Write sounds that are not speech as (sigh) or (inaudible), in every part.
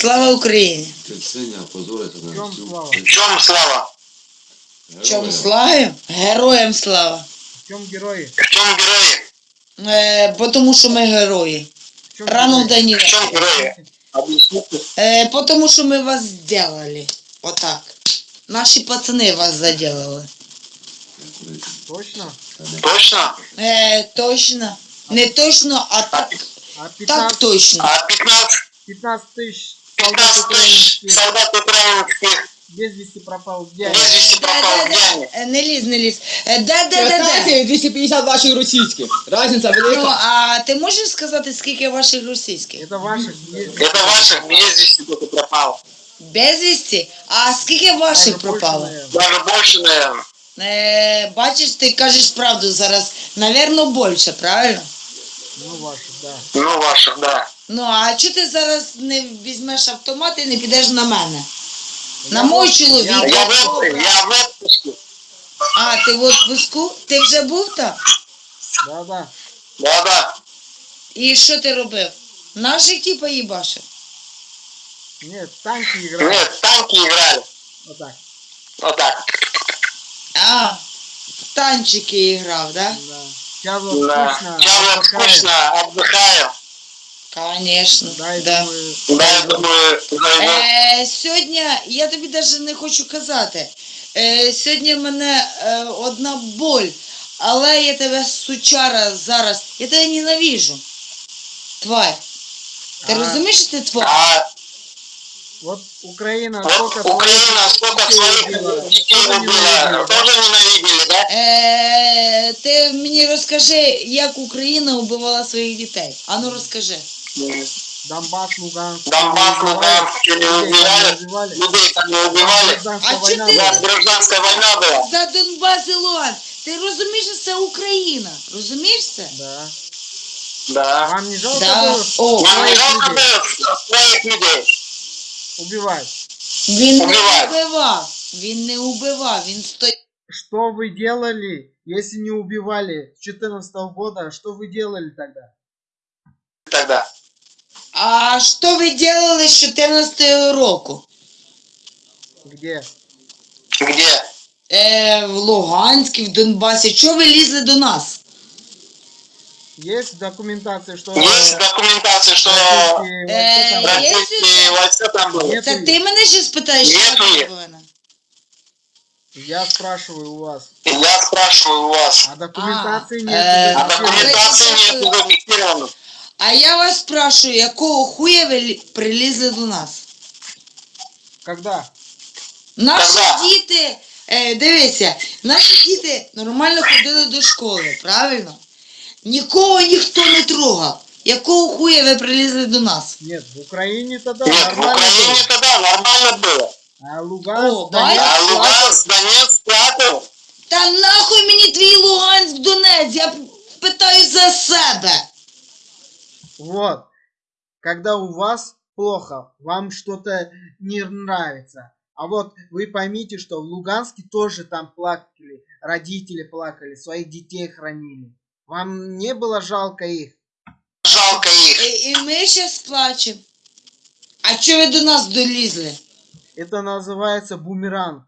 Слава Україні! На В чём слава? В чем слава? Чому Героям. слава? Героям слава! В чем герои? В чем герои? Е, бо тому що ми герої. Рано в день. В чем герои? Объясните. Е, бо тому що ми вас зробили. Отак. Наші пацани вас заделали. Точно? Точно? Е, точно. Не точно, а так, А так точно. А 15, 15 тысяч солдат 15 тысяч украинских солдат украинских без вести пропал. Где они? без вести пропал. Где они? Е, Не ліз, не ліз. Е, Де, де, де, де? 15 250 ваших російських. Разниця Ну, велика. а ти можеш сказати, скільки ваших російських? Это ваших. есть. Это ваших без вести кто-то пропал. Безвісті? А скільки ваших Даже больше, пропало? наверное. Даже больше, наверное. Е, бачиш, ти кажеш правду зараз. Навірно, більше, правильно? Ну, ваших, да. Ну, ваших, да. Ну, а чого ти зараз не візьмеш автомат і не підеш на мене? На Я мой чоловік. я Я в, я в отпуске. А, ти в отпуску? Ти вже був там? Да, да. Да-да. І що ти робив? Наших типа їбашив? Нет, танки играют. Нет, в танки играли. Вот так. Вот так. А, в танчики грав, да? Да. Сейчас вот Да. скучно. Сейчас отдыхаем. скучно, отдыхаю. Конечно, Да, я да. думаю, Да, думаю, зайду. Е, сьогодні, я тобі навіть не хочу казати. Е, сьогодні в мене е, одна боль, але я тебе сучара зараз. Я тебе ненавижу. Тварь. Ти А. розумієш, що ти тварь? А вот Украина вот сколько Украина сколько детей своих детей убила. Тоже ненавидели, да? Е, ти мені розкажи, як Україна убивала своїх дітей. Ану розкажи. Донбасс, Луганск. Донбасс, убивали, Луганск, не людей там убивали, не убивали. людей там не убивали. Гражданская А чё война ты- Да, была. гражданская война была. За Донбас і Луганськ. Ти розумієш, що це Україна? Розумієш це? Да. Да. Вам не жалко Да. было О, Нам не своих жалко людей было своих людей. убивать? він не Убивай. убивав. Він не убивав, він стояв. Что вы делали, если не убивали с 14 года? Что вы делали тогда? Тогда. А що ви робили з 14 року? Где? Где? Е, в Луганську, в Донбасі. Чого ви лізли до нас? Есть документация, что Есть документация, что российские войска там Э, были? есть? российские войска там были. Нет. Це ти мене ще спитаєш, що Нету я їх. повинна? Я спрашиваю у вас. Я спрашиваю у вас. А документации А, нет. э, А зафиксировано. документации Давайте нет так. зафиксировано. А я вас спрашиваю, якого хуя ви лі- прилізли до нас? Когда? Наші Когда? діти, е, дивися, наші діти нормально ходили до школи, правильно? Нікого ніхто не трогав. Якого хуя ви прилізли до нас? Нет, в Украине тогда Нет, в нормально Украине тогда нормально было. А Луганск, О, Донецк, А? Луганск, Донецк платил. Та нахуй мені твій Луганськ Донець, я питаю за себе. Вот. Когда у вас плохо, вам что-то не нравится. А вот вы поймите, что в Луганске тоже там плакали, родители плакали, своих детей хранили. Вам не было жалко их? Жалко их. І, і ми ще сплачемо. А чого ви до нас долізли? Это называется бумеранг.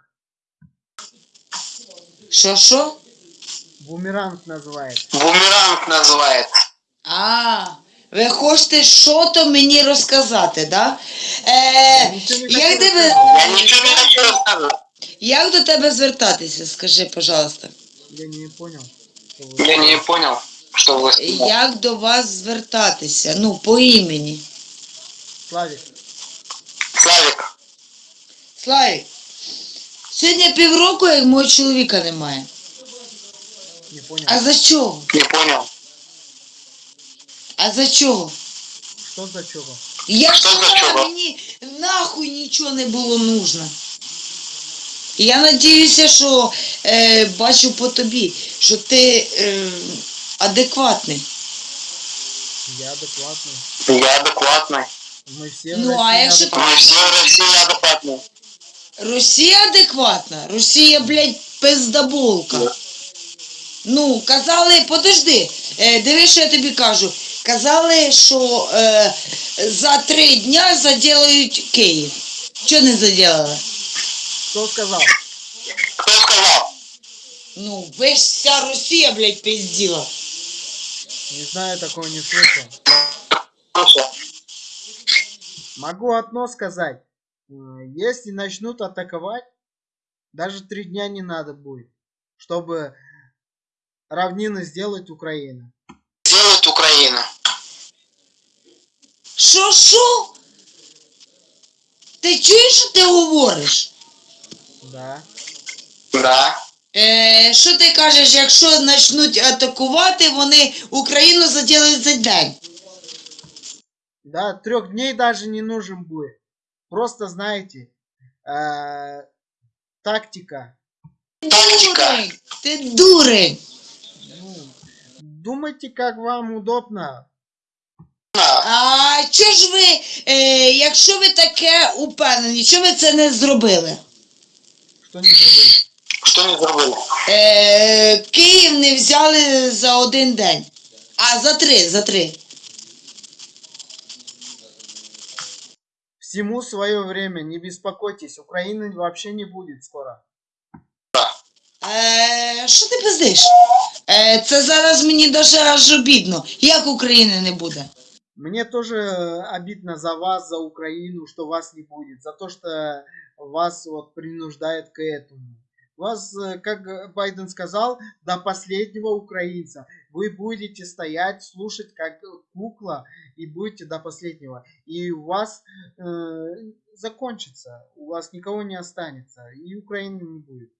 Що що? Бумеранг называется. Бумеранг называется. А, ви хочете що-то мені розказати, да? Е, Нічого не як, хочу тебе, Я ничего не хочу рассказывать. як до тебе звертатися, скажи, пожалуйста. Я не понял. что вы- Я не понял, что вы сказали. Як до вас звертатися? Ну, по імені. Славик, Славик, Славік, сьогодні півроку, як мого чоловіка немає. не понял. А за чого? не понял. А за чого? Что за чего? Я Що за сама, чого? мені нахуй нічого не було нужно. Я надіюся, що е, бачу по тобі, що ти е, адекватний. Я адекватный. Я адекватный. Мы все в Ну, а России если адекватные. Мы все в России адекватные. Росія адекватна? Росія, блядь, пиздаболка. Да. Ну, казали, подожди, е, диви, що я тобі кажу. Казали, що е, за три дня заділають Київ. Чого не заділили? Кто сказал? Кто сказал? Ну, весь вся Росія, блядь, пиздила. Не знаю, такого не слышал. Слушай, Могу одно сказать. М, Если начнут атаковать, даже три дня не надо будет, чтобы равнины сделать Украина. делает Украина. Що, що? Ти чуєш, що ти говориш? Да. Да. Е, що ти кажеш, якщо почнуть атакувати, вони Україну заділають за день? Да, трех дней даже не нужен будет. Просто знаете, э, тактика. Тактика. Дурень, ти дурень. Ну, думайте, как вам удобно. На. А чого ж ви, е, якщо ви таке упевнені, чого ви це не зробили? Что не забыли. Что не забыли? Е, Київ не взяли за один день, а за три, за три. Всему свое время, не беспокойтесь, Украины вообще не будет скоро. Е, що ти пиздиш? Е, це зараз мені даже аж обідно. Як України не буде? Мне тоже обидно за вас, за Украину, что вас не будет, за то, что вас вот принуждает к этому. Вас, э, как Байден сказал, до последнего украинца. Вы будете стоять, слушать как кукла и будете до последнего. И у вас э, закончится, у вас никого не останется, и Украины не будет.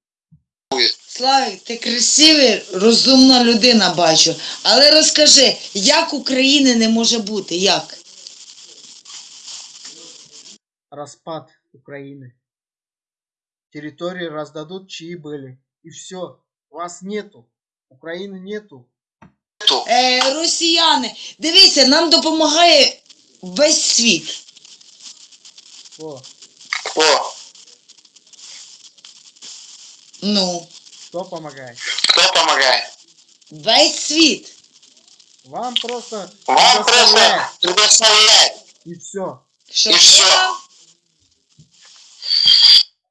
Славік, ти красивий, розумна людина, бачу. Але розкажи, як України не може бути? Як? Распад Украины. Территории раздадут, чьи были. И все. Вас нету. Украины нету. Ту. Е, росіяни, дивися, нам допомагає весь світ. О, О, Ну, кто помогает? кто помогает? весь світ. Вам просто Вам предоставляет, просто предоставляет. и все. Що І що?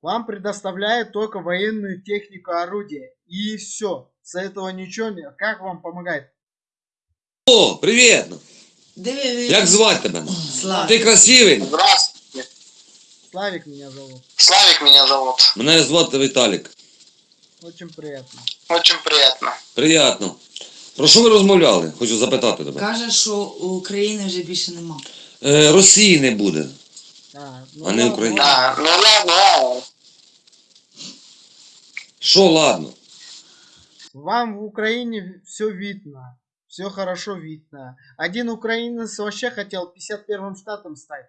Вам предоставляет только военную технику, орудие. И все. С этого ничего не... Как вам помогает? О, привіт! Диви, диви. Як звати тебе? Славік. Ти красивий? Здравствуйте. Славик меня зовут. Славик меня зовут. Мене звати Віталік. Очень приятно. Очень приятно. Приятно. Про що ви розмовляли? Хочу запитати тебе. Каже, що України вже більше нема. Е, Росії не буде. А, ну А не. Да, ну ладно. Що ладно? Вам в Украине все видно. Все хорошо видно. Один украинец вообще хотел 51-м штатом стать.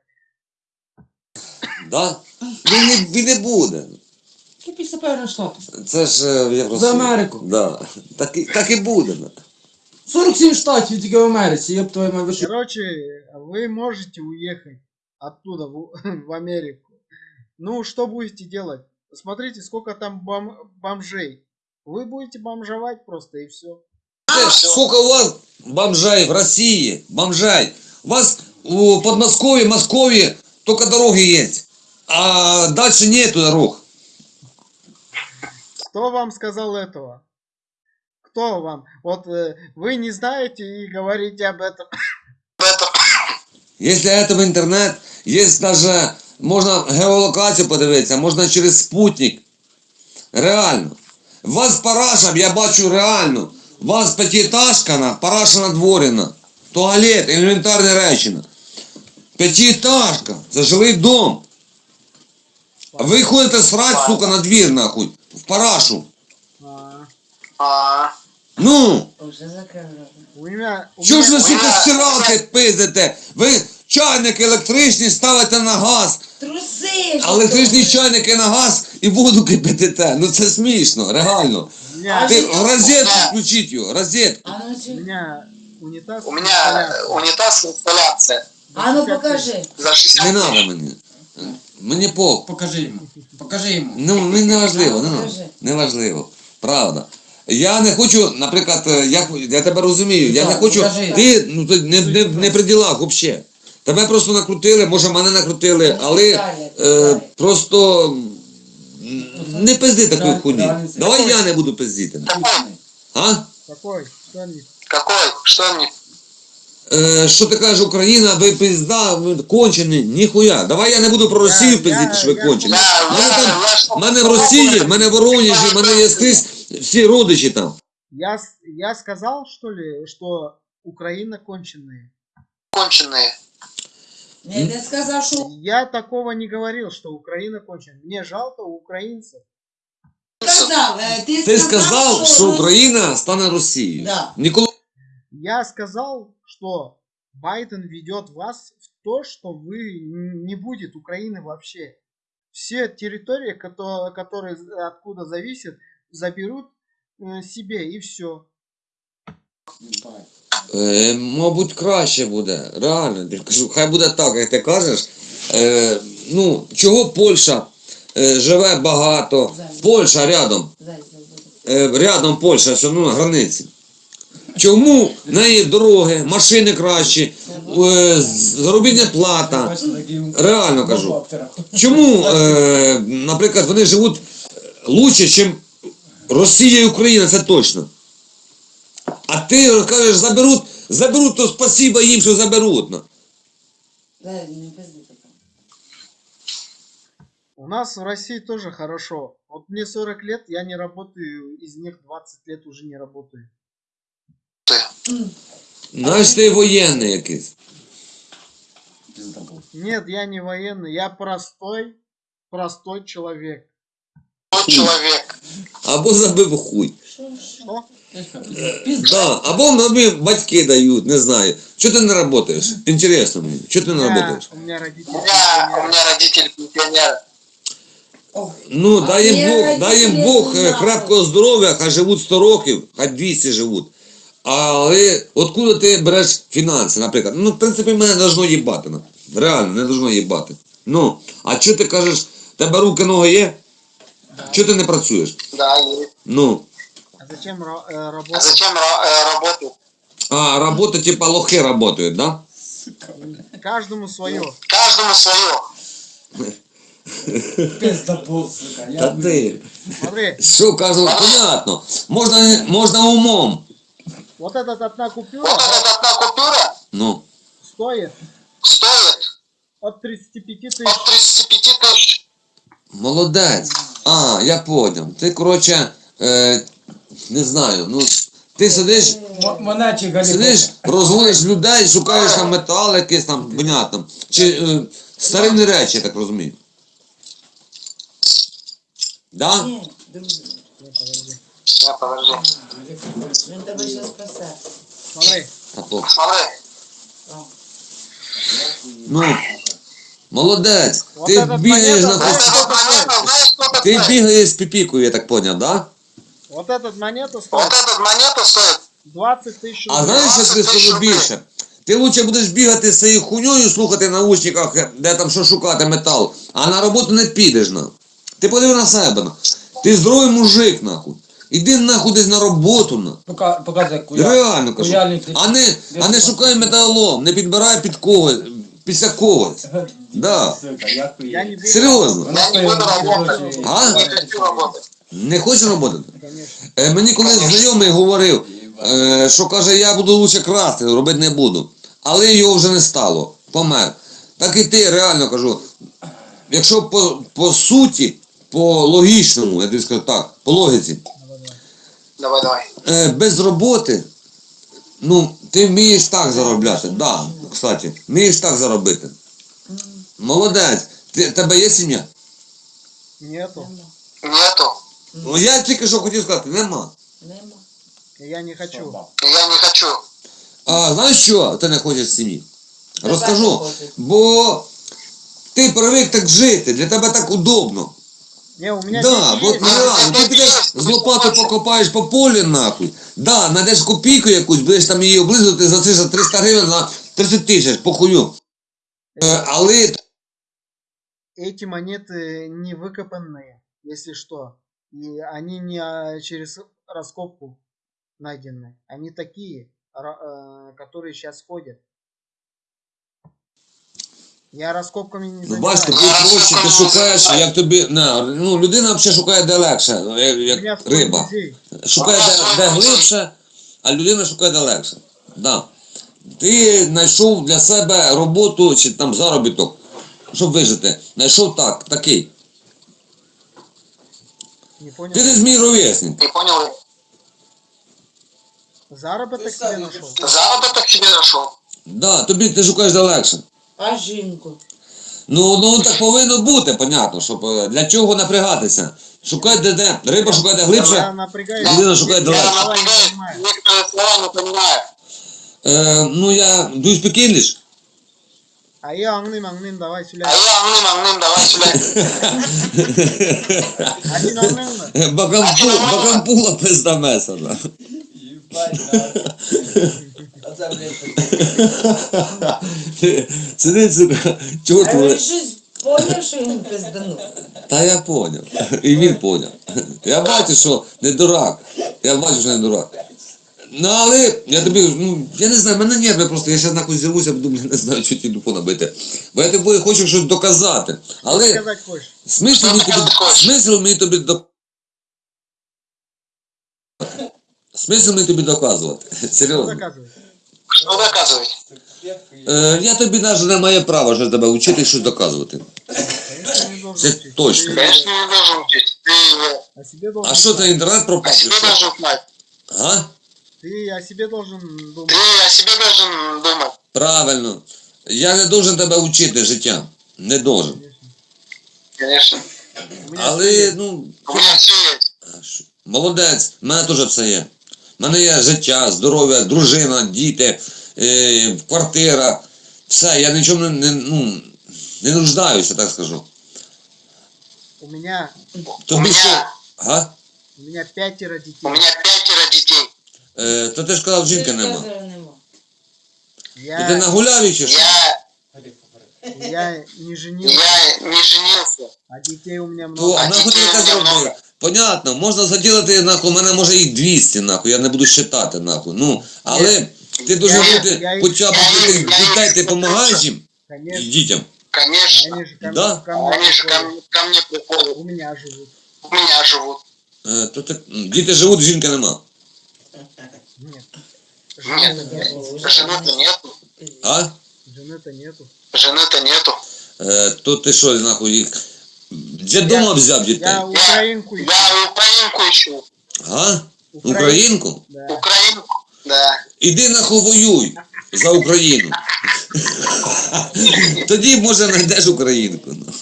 Да? Він не, він не буде. Ти після певного штату. Це ж е, в Євросоюзі. За Америку. Да. Так, і- так і буде. 47 штатів тільки в Америці, я б твою мать вийшов. Короче, вы можете уехать оттуда в, (laughs) в Америку. Ну, что будете делать? Посмотрите, сколько там бом- бомжей. Вы будете бомжевать просто и все. Це ж сколько у вас бомжей в Росії, бомжей. У вас у Подмосковье, Москве только дороги есть. А дальше нету дорог. Кто вам сказал этого? Кто вам? Вот э, вы не знаете и говорите об этом. Это Если это в интернет, есть даже, можно геолокацію подивитися, можна через спутник. Реально. У вас параша, я бачу реально. У вас п'ятиэтажка, на, параша надворена. Туалет, елементарні речі. на. П'ятиэтажка, це жилий дом. А ви ходите срать, сука, на двір, нахуй. В парашу. А, Ну, Уже закрили. у меня... у що ж ви, меня- сука, стиралки пиздите? Ви чайники електричні ставите на газ. Труси! А електричні чайники на газ і воду кипятите. Ну це смішно, реально. у меня, Ти розетку включіть його, розетку. А ну, у цю- меня унитаз. у меня унитаз инсталляция. а ну покажи. За 60 Не треба мені. Мені пол. Покажи йому. Покажи йому. Ну, мені не важливо, А, не, важливо. Правда. Я не хочу, наприклад, е, я, я тебе розумію, я не хочу. Ти ну ти не, не, не при ділах взагалі. Тебе просто накрутили, може мене накрутили, але е, просто не пизди такої Реаль- Давай я не буду пиздити. А? Какой? Что. Какой? Что мне? Е, що ти кажеш, Україна, ви пизда, ви кончені, ніхуя. Давай я не буду про Росію Я- пиздити, що ви я- кончені. Я, Мене я, там, в мене в Росії, в мене в Воронежі, в мене є скрізь всі родичі там. Я, я сказал, что ли, что Украина конченые? Конченые. Я не сказав, що Я такого не говорил, что Украина конченая. Мне жалко украинцев. сказав. Е, Ти, Ти сказав, що Рос- Україна стане Росією. Да. Ніколи Я сказал, что Байден ведет вас в то, что вы не будет Украины вообще. Все территории, кото- которые з- откуда зависят, заберут э, себе и все. Е, мабуть, краще буде. Реально. Я кажу, хай буде так, як ти кажеш. Е, ну, чого Польща е, живе багато. Польща рядом. Е, рядом Польща, все одно на границі. Чому в неї дороги, машини кращі, е, заробітня плата. Реально кажу. Чому, е, наприклад, вони живуть лучше, ніж Росія і Україна, це точно. А ти кажеш, заберуть, заберуть, то спасіба їм, що заберуть. У нас в России тоже хорошо. Вот мне 40 лет, я не работаю, из них 20 лет уже не работаю. Знаєш, ти воєнний якийсь. Нет, я не военный, я простой, простой человек. Тот человек. Або забив хуй. Что? Да. Або мамі батьки дають, не знаю. Чого ти не працюєш? Інтересно мені. Чого ти У не меня, працюєш? у меня родители. У меня, у пенсионеры. меня родители пенсионеры. Ну, А дай їм я Бог, дай їм родителі Бог е, нахуй. крепкого здоров'я, хай живуть 100 років, хай 200 живуть. Але откуда ти береш фінанси, наприклад? Ну, в принципі, мене не должно їбати. ну. Реально, не должно їбати. Ну, а що ти кажеш, тебе руки, ноги є? Чого ти не працюєш? Да, есть. Ну, А зачем ра- э, А работать? зачем э, работать? а робота, типа лохи працюють, да? Каждому свое. Каждому свое. Та ти. Смотри, Що кажу, понятно. Можна, можна умом. вот эта одна купюра Вот эта одна купюра Ну, стоит стоит от 35 тысяч. от 35 тысяч. молодець. А, я поняв. Ти, коротше, е, не знаю, ну, ти сидиш, Монатчик сидиш, розводиш людей, шукаєш там метал якийсь там, понятно. Чи е, старинні речі, я так розумію. Да? Ні, друзі, Я подожди. він тебе ще спасе. Смотри, А то. Смотри. Ну, молодець. Вот Ти этот бігаєш монета, на Вот знаешь, хост- эта монета, знаешь, сколько Ти стоит? бігаєш з піпікою, я так поняв, да? вот эта монета Вот стоит эта монета стоит 20 тысяч А рублей. знаєш, що ти 20 тисяч скажу рублей. більше? Ти лучше будеш бігати з цією хуйньою, слухати в наушниках, де там що шукати метал, а на роботу не підеш на. Ти подиви на себе. на. Ти здоровий мужик, нахуй. Іди нахуй десь на роботу на. Показує куя. Реально кажу. Куяльник. А не, а не шукай металолом, не підбирай під когось, після когось. Да. Я не буду. Серйозно. Я не буду работать. А? Не хочу работать. Не хочеш роботи? Е, мені колись знайомий говорив, е, що каже, я буду лучше красти, робити не буду. Але його вже не стало. Помер. Так і ти реально кажу. Якщо по, по суті, по логічному, я тобі скажу так, по логіці, Давай, давай. е, без роботи, ну, ти вмієш так заробляти. Да, кстати, вмієш так заробити. Молодець. Ти, тебе є сім'я? Нету. Нету. Ну я тільки що хотів сказати, нема. Нема. Я не хочу. Я не хочу. А знаєш що ти не хочеш сім'ї? Розкажу. Бо ти привик так жити, для тебе так удобно. Не, у меня Да, дети бо есть. ну, реально, ти підеш з лопатою покопаєш по полі нахуй. Да, знайдеш копійку якусь, будеш там її облизувати за це за 300 гривень на 30 тисяч, похую. Е, але Эти монеты не выкопанные, если что. И они не а, через раскопку найденные. Они такие, ра- э, которые сейчас ходят. Я раскопками не Ну, бачите, ти проще, ти шукаєш, як тобі. На, ну, людина взагалі шукає де легше, як, як риба. Шукає де, де глибше, а людина шукає де легше. Да. Ти знайшов для себе роботу чи там заробіток, щоб вижити. Знайшов так, такий. Не понял. Ти десь мій ровесник. Не понял? Заработок себе нашел. Заработок тебе нашел? Да, тобі ти шукаєш де легше. А жінку? Ну, ну так повинно бути, понятно, щоб е, для чого напрягатися. Шукай де де. Риба шукає де Я глибше. напрягаюсь. Людина шукає Я далеко. Я слова не напрягаюсь, понимаю. некоторые слова не понимаю. Е, ну я do you speak English? А я аңним аңним давай А сөйле. я аңным аңным давай сюда. Один аңныңмы? Бакампула, бакампула пизда месана. Сидить (laughs) собі, чого А він щось поняв, що він пизданув. Та я поняв. І він поняв. Я бачу, що не дурак. Я бачу, що не дурак. Ну, але я тобі, ну, я не знаю, мене нерви просто, я зараз нахуй зірвуся, буду, блін, не знаю, що телефона бити. Бо я тобі хочу щось доказати. Але смисл мені тобі, смисл мені тобі до... Смисл мені тобі доказувати. Что (laughs) Серйозно. доказывать? Что доказывать? Е, я тобі навіть не маю права щось тебе вчити і щось доказувати. Конечно, не должен Це учить. точно. Ты Конечно, не должен учить. Ты О себе должен А що це знать. інтернет о пропав? чи себе що? должен знать. А? Ты о себе должен Ты думать. о себе должен думать. Правильно. Я не должен тебе вчити життя. Не должен. Конечно. Конечно. У меня всё Але, есть. ну, У меня все есть. а що? молодець, в мене теж все є. У мене є життя, здоров'я, дружина, діти, е, квартира. Все, я нічому не, не, ну, не нуждаюся, так скажу. У меня, У Тобі що? меня, Ага? у меня пятеро детей. у меня пятеро детей. Е, то ти ж казав, жінки нема. Нема. І ти нагуляв чи що? Я, я не женился, я не женился. а детей у меня То много. а нахуй ти дітей у зробив? много. Понятно, можна заділити, нахуй, у мене може їх 200, нахуй, я не буду считати, нахуй. Ну, але ти дуже Я- бути, я- хоча б я- для тих я- дітей ти допомагаєш їм, Конечно, дітям. Конечно. они же ко, Да? ко мне Они же ко, приходят. мне- ко мне приходят. У меня живут. У меня живут. Е, то ти, м, діти живуть, жінки нема. Нет. Нет. Жены нету. Жены-то нету. А? Жены-то нету. Жены-то нету. Е, то ти що, нахуй, їх де дома взяв дітей? Я украинку ищу. Я украинку ищу. А? Украин- Українку? Да. Украинку. Да. Іди нахуй воюй за Україну. (laughs) Тоді, може, знайдеш українку. ну.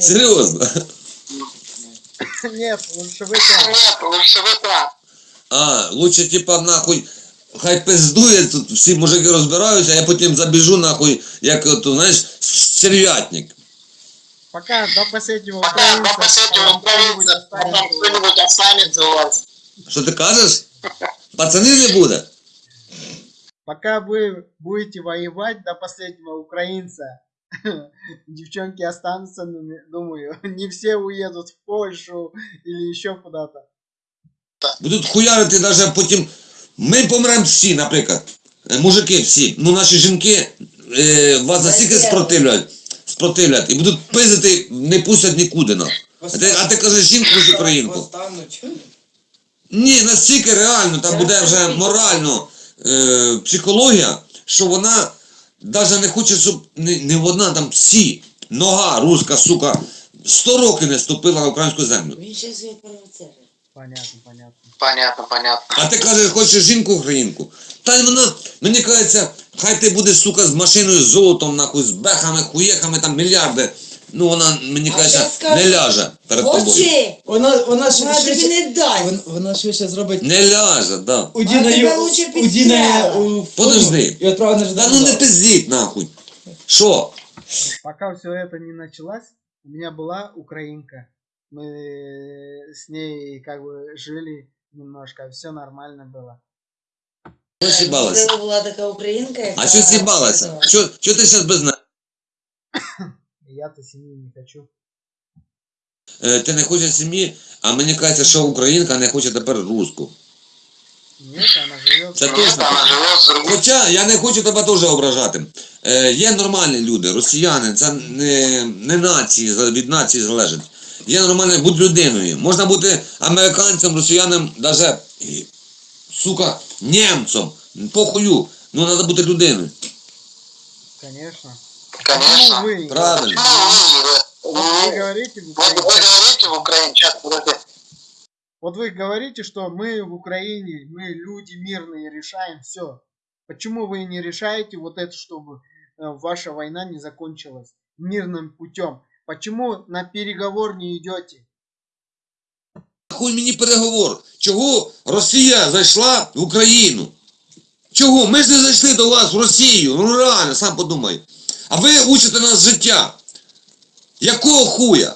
Серйозно. Нет, лучше вы там. Нет, лучше вы там. А, лучше типа нахуй. Хай пиздує, тут всі мужики розбираються, а я потім забіжу нахуй, як от, знаєш, стервятник. Пока до последнего Пока украинца. до последнего там кто-нибудь украинца, а там останется. кто-нибудь останется у вас. Що ти кажеш? Пацанів не буде? Пока вы будете воевать до последнего украинца, (laughs) девчонки останутся, ну, не- думаю, (laughs) не все уедут в Польшу или еще куда-то. Будуть хуярити навіть потім. Ми помремо всі, наприклад. Е, Мужики всі. Ну наші жінки е, вас настільки спротивлять, Спротивлять і будуть пиздити, не пустять нікуди нам. А ти, а ти кажеш жінку з українку. Ні, настільки реально, там буде вже морально е, психологія, що вона навіть не хоче, щоб не, не вона, там всі, нога руська, сука, 100 років не ступила на українську землю. Він ще свій провоцер. Понятно, понятно. Понятно, понятно. А ти кажеш, хочеш жінку українку? Та вона, мені кажеться, хай ти буде, сука, з машиною, з золотом, нахуй, з бехами, хуєхами, там мільярди. Ну вона, мені А кажеться, скажу, не ляже перед тобою. Хоче! Вона, вона Вона тобі швидше, не дасть. вона, вона швидше зробить Не ляже, да. Удіною, тебе лучше Удіною підстрелила. у форму Подожди. і відправити на Та ну не пиздіть, нахуй. Що? Пока все это не началось, у меня была украинка Мы с ней как бы жили немножко, все нормально было. Що сібалася? Це була така українка, яка... А що сібалася? Що, що ти зараз без неї? И я-то семьи не хочу. Е, ти не хочеш сім'ї, а мені кажеться, що українка не хоче тепер руску. Нет, она живет. Це Нет, точно. она живет с другим. Хоча я не хочу тебе теж ображати. Е, є нормальні люди, росіяни, це не, не нації, за- від нації залежить. Є нормальні, будь людиною. Можна бути американцем, росіянам, навіть, сука, німцем. Похую. Ну, треба бути людиною. Конечно. Конечно. Ну, вы, Правильно. Ну, вот вы вы говорите, в вы Украине- говорите в Украине, сейчас, подожди. вот вы говорите, что мы в Украине, мы люди мирные, решаем все. Почему вы не решаете вот это, чтобы э, ваша война не закончилась мирным путем? Почему на переговор не идете? Хуй мені переговор. Чого Росія зайшла в Україну? Чого? Ми ж не зайшли до вас в Росію. Ну реально, сам подумай. А ви учите нас життя. Якого хуя?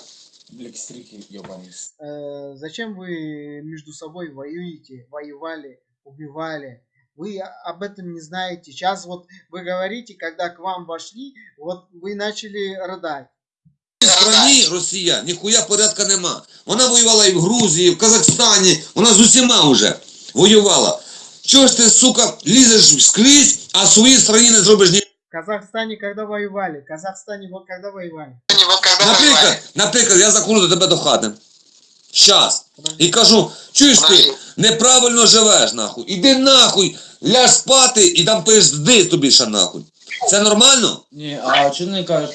Блекстрики, ебаный. Э, зачем вы между собой воюете, воевали, убивали? Вы о- об этом не знаете. Сейчас вот вы говорите, когда к вам вошли, вот вы начали рыдать. В цій страні Росія ніхуя порядка нема. Вона воювала і в Грузії, і в Казахстані, вона з усіма вже воювала. Чого ж ти, сука, лізеш скрізь, а в своїй страні не зробиш ні. В Казахстане когда воевали? В Казахстане вот когда воевали? Наприклад, наприклад, я заходжу до тебе до хати. Щас. І кажу, чуєш ти, неправильно живеш, нахуй. Іди нахуй, ляж спати і там пизди тобі ще нахуй. Це нормально? Не, а что не кажешь?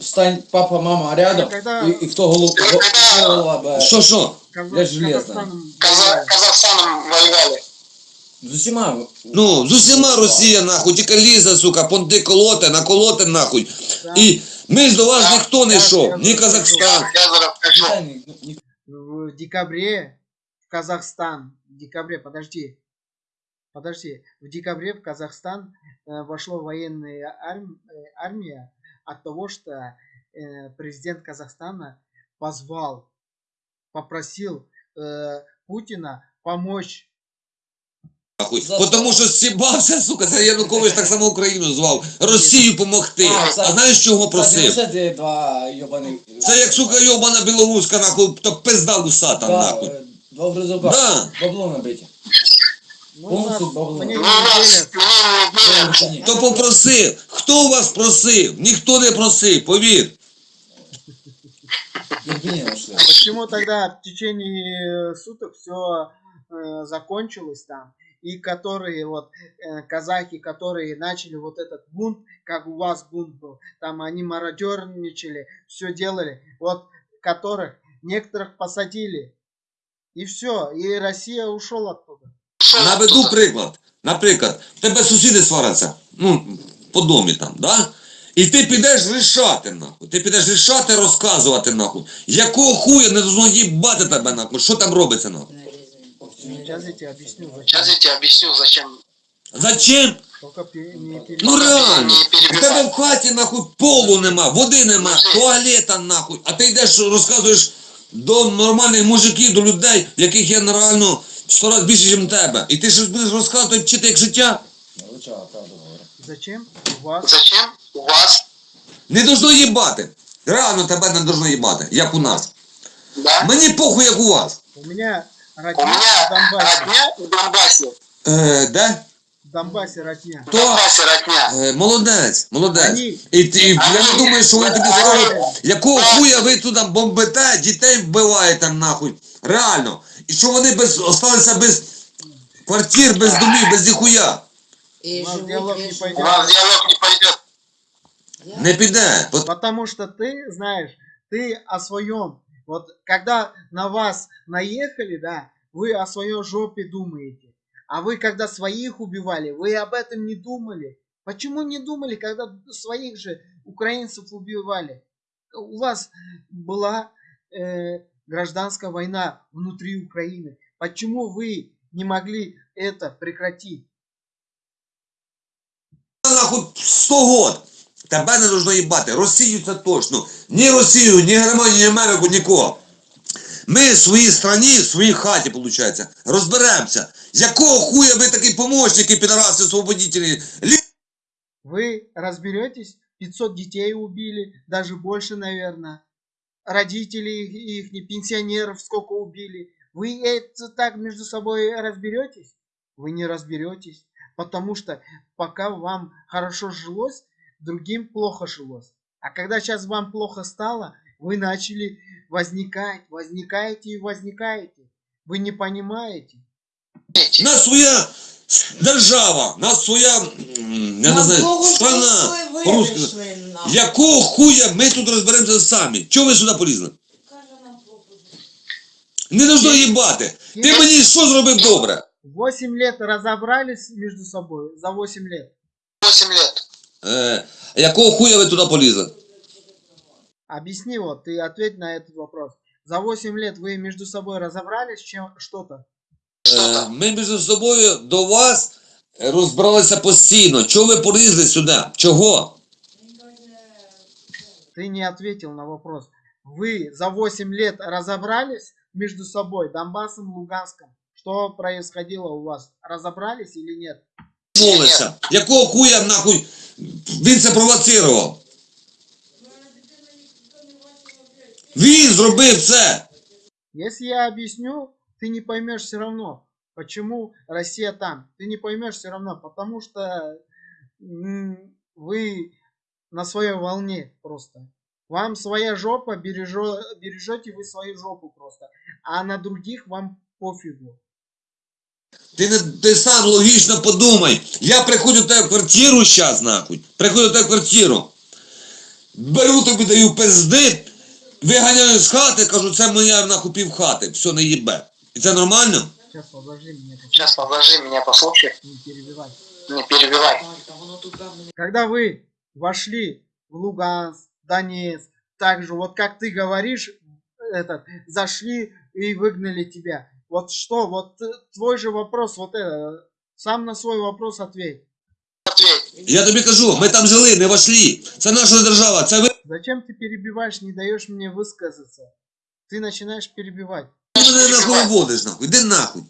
Встань, папа, мама рядом, и, и кто голова, голова б- Що що? Казах- Я железный. Казахстаном Каза- Казахстаном воевали. з усіма. Ну, з усіма Росія, нахуй, тільки лізе, сука, понти колоте, наколоте, нахуй. Да. І ми ж до вас ніхто не йшов, ні Казахстан. Я зараз скажу. Ні- ні- в декабре в Казахстан, в декабре, подожди, подожди, в декабре в Казахстан вошло военная арм- э, армия от того, что э, президент Казахстана позвал, попросил э, Путина помочь. Нахуй. За Бо що? Тому що стібався, сука, це Янукович так само Україну звав. Росію помогти. А, А це- знаєш чого Кстати, просив? лише ті два йобані. Це як, сука, йобана білоруська, нахуй, то пизда усата, Да, нахуй. е, Два гризока. Да. Бабло набиті. Ну, Полностью на- бабло. мне Ну, не у нас верят. мне не верят. То попросив. Хто у вас просив? Ніхто не просив, повір. Євгенія нашли. Почему тогда в течение суток все закончилось там? И которые вот э, казахи, которые начали вот этот бунт, как у вас бунт был, там они мародерничали, все делали, вот которых некоторых посадили. И все, и Россия ушел оттуда. Наведу приклад. Наприклад, в тебе сусіди сваряться, ну, по домі там, да? І ти підеш рішати, нахуй. Ти підеш рішати, розказувати, нахуй. Якого хуя не должно їбати тебе, нахуй? Що там робиться, нахуй? Сейчас я тебе объясню, зачем. Сейчас я тебе объясню, зачем. Зачем? Только пе- не перебивай. Ну реально, в тебе в хаті нахуй полу нема, води нема, туалета нахуй, а ти йдеш розказуєш до нормальних мужиків, до людей, яких є реально сто раз більше, ніж тебе. І ти щось будеш розказувати, вчити як життя. Зачем у вас Зачем у вас, Не должно їбати. Реально тебе не должно їбати, як у нас. да? Мені похуй, як у вас. у меня У родня в меня Донбассе. родня в Донбассе. Е, де? В Донбассе родня. В Донбассе родня. Е, молодець, молодець. Они- І, ти- і я не думаю, що вони тобі скажуть, якого хуя ви туди бомбите, дітей вбиваєте нахуй. Реально. І що вони без, осталися без квартир, без домів, без ніхуя. І У нас живуть діалог не вічно. пойде. У нас диалог не пойдет. Не піде. От Потому что ты, знаешь, ты о своем. Вот когда на вас наехали, да, вы о своем жопе думаете. А вы когда своих убивали, вы об этом не думали. Почему не думали, когда своих же украинцев убивали? У вас была э, гражданская война внутри Украины. Почему вы не могли это прекратить? нахуй 100 год. Тебе не должно їбати. Росію це точно. Ні Росію, ні Германію, ні Америку, нікого. Ми в своїй страні, в своїй хаті, виходить, розберемося. З якого хуя ви такі помощники, підараси, освободителі? Лі... Вы разберетесь, 500 детей убили, даже больше, наверное. родителей их, их пенсионеров сколько убили. Вы это так между собой разберетесь? Вы не разберетесь, потому что пока вам хорошо жилось, другим плохо жилось. А когда сейчас вам плохо стало, вы начали возникать, возникаете и возникаете. Вы не понимаете. Нас своя держава, у нас своя, м, я не На знаю, кого страна. прийшли, ви по-русски. прийшли нахуй. Якого хуя ми тут розберемося самі? Чого ви сюди полізли? Каже нам пропозицію. Не должно їбати. Ти мені що зробив добре? 8 лет разобрались между собой за 8 лет. 8 лет. Е, якого хуя ви туди полізли? Объясни вот, ты ответь на этот вопрос. За 8 лет вы между собой разобрались чем что-то? Е, ми між собою до вас розбиралися постійно. Чого ви полізли сюди? Чого? Ты не ответил на вопрос. Вы за 8 лет разобрались между собой, Донбассом, Луганском? Что происходило у вас? Разобрались или нет? Молиться. Якого хуя нахуй він це провоцирував? Він зробив це. Если я объясню, ты не поймешь все равно, почему Россия там. Ты не поймешь все равно, потому что м, вы на своей волне просто. Вам своя жопа, бережё- бережете вы свою жопу просто. А на других вам пофигу. Ти не ти сам логічно подумай. Я приходжу в тебе в квартиру зараз, нахуй. Приходжу в тебе в квартиру. Беру тобі даю пизди, виганяю з хати, кажу, це моя нахуй пів хати, все не їбе. Це нормально? Сейчас подожди меня, Сейчас подожди, меня послушай. не перебивай. Не перебивай. Когда вы вошли в Луганск, Донецк, так же, вот как ты говоришь, этот, зашли и выгнали тебя. Вот что, вот твой же вопрос, вот это, сам на свой вопрос ответь. Ответь. Я тобі кажу, ми там жили, не вошли. Це наша держава, це ви Зачем ты перебиваешь, не даешь мне высказаться? Ты начинаешь Ти мене нахуй уводиш, нахуй, іди нахуй.